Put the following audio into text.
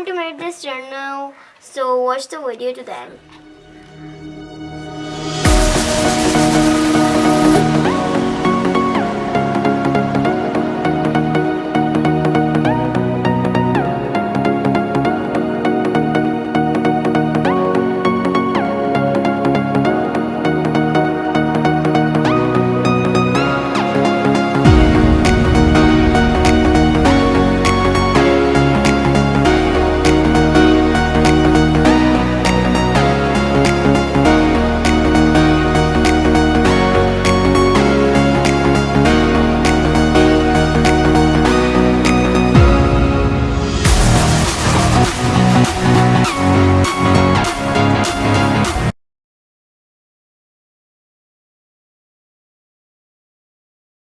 want to make this channel so watch the video to the end.